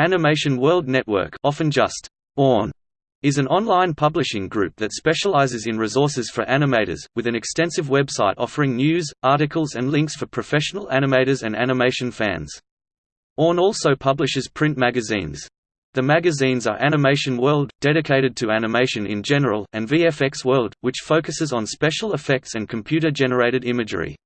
Animation World Network often just AWN, is an online publishing group that specializes in resources for animators, with an extensive website offering news, articles and links for professional animators and animation fans. AWN also publishes print magazines. The magazines are Animation World, dedicated to animation in general, and VFX World, which focuses on special effects and computer-generated imagery.